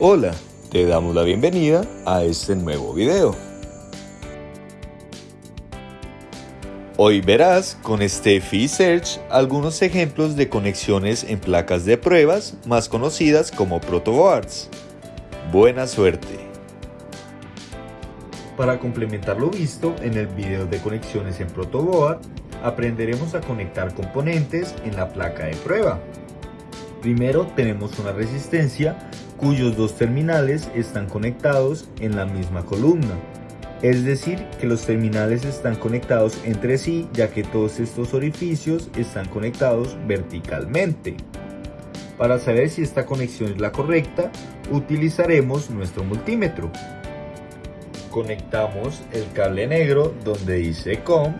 Hola, te damos la bienvenida a este nuevo video. Hoy verás con Steffi Search algunos ejemplos de conexiones en placas de pruebas más conocidas como protoboards. Buena suerte. Para complementar lo visto en el video de conexiones en protoboard, aprenderemos a conectar componentes en la placa de prueba. Primero tenemos una resistencia cuyos dos terminales están conectados en la misma columna. Es decir, que los terminales están conectados entre sí ya que todos estos orificios están conectados verticalmente. Para saber si esta conexión es la correcta, utilizaremos nuestro multímetro. Conectamos el cable negro donde dice COM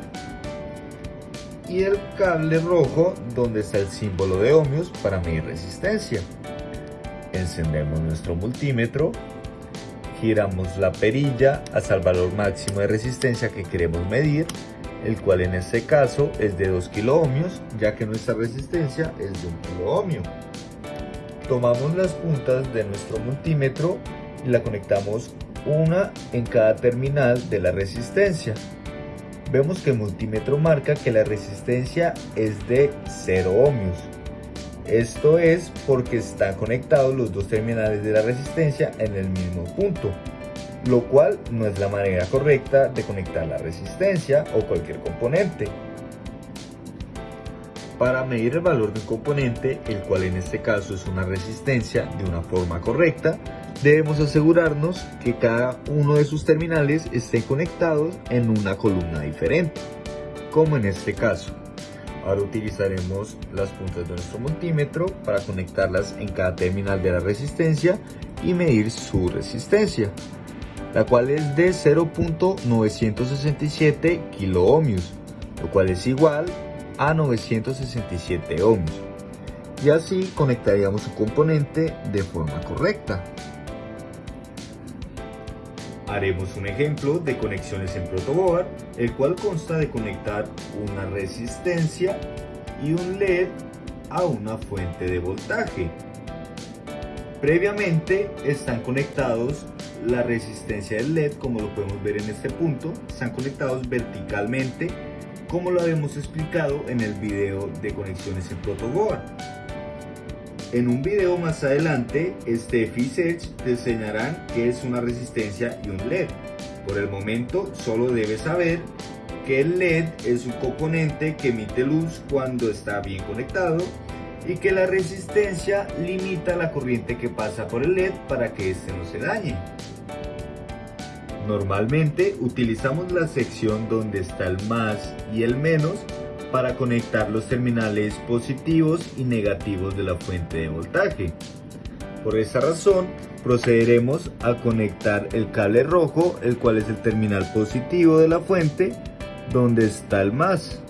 y el cable rojo donde está el símbolo de ohmios para medir resistencia encendemos nuestro multímetro, giramos la perilla hasta el valor máximo de resistencia que queremos medir, el cual en este caso es de 2 kiloohmios, ya que nuestra resistencia es de 1 kiloohmio. Tomamos las puntas de nuestro multímetro y la conectamos una en cada terminal de la resistencia. Vemos que el multímetro marca que la resistencia es de 0 ohmios. Esto es porque están conectados los dos terminales de la resistencia en el mismo punto, lo cual no es la manera correcta de conectar la resistencia o cualquier componente. Para medir el valor de un componente, el cual en este caso es una resistencia de una forma correcta, debemos asegurarnos que cada uno de sus terminales estén conectados en una columna diferente, como en este caso. Ahora utilizaremos las puntas de nuestro multímetro para conectarlas en cada terminal de la resistencia y medir su resistencia, la cual es de 0.967 kiloohmios, lo cual es igual a 967 ohmios. Y así conectaríamos su componente de forma correcta. Haremos un ejemplo de conexiones en protoboard, el cual consta de conectar una resistencia y un LED a una fuente de voltaje. Previamente están conectados la resistencia del LED, como lo podemos ver en este punto, están conectados verticalmente, como lo habíamos explicado en el video de conexiones en protoboard. En un video más adelante, Steffi y te enseñarán qué es una resistencia y un LED. Por el momento, solo debes saber que el LED es un componente que emite luz cuando está bien conectado y que la resistencia limita la corriente que pasa por el LED para que este no se dañe. Normalmente utilizamos la sección donde está el más y el menos para conectar los terminales positivos y negativos de la fuente de voltaje. Por esta razón, procederemos a conectar el cable rojo, el cual es el terminal positivo de la fuente, donde está el más.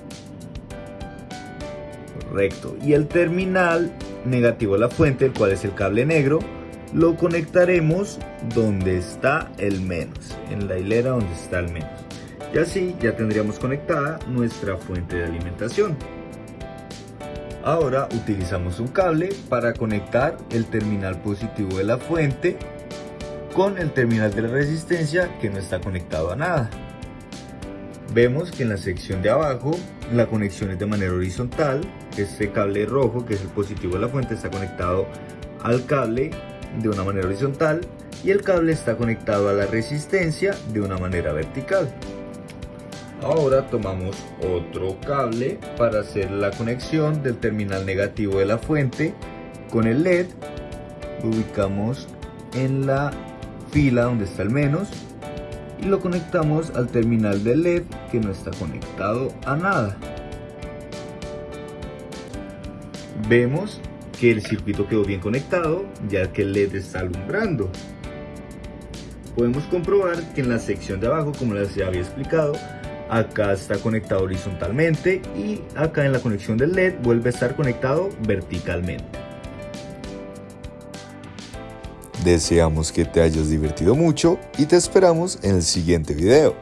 Correcto. Y el terminal negativo de la fuente, el cual es el cable negro, lo conectaremos donde está el menos, en la hilera donde está el menos y así ya tendríamos conectada nuestra fuente de alimentación. Ahora utilizamos un cable para conectar el terminal positivo de la fuente con el terminal de la resistencia que no está conectado a nada. Vemos que en la sección de abajo la conexión es de manera horizontal, este cable rojo que es el positivo de la fuente está conectado al cable de una manera horizontal y el cable está conectado a la resistencia de una manera vertical. Ahora tomamos otro cable para hacer la conexión del terminal negativo de la fuente con el LED. Lo ubicamos en la fila donde está el menos y lo conectamos al terminal del LED que no está conectado a nada. Vemos que el circuito quedó bien conectado ya que el LED está alumbrando. Podemos comprobar que en la sección de abajo, como les había explicado, acá está conectado horizontalmente y acá en la conexión del LED vuelve a estar conectado verticalmente. Deseamos que te hayas divertido mucho y te esperamos en el siguiente video.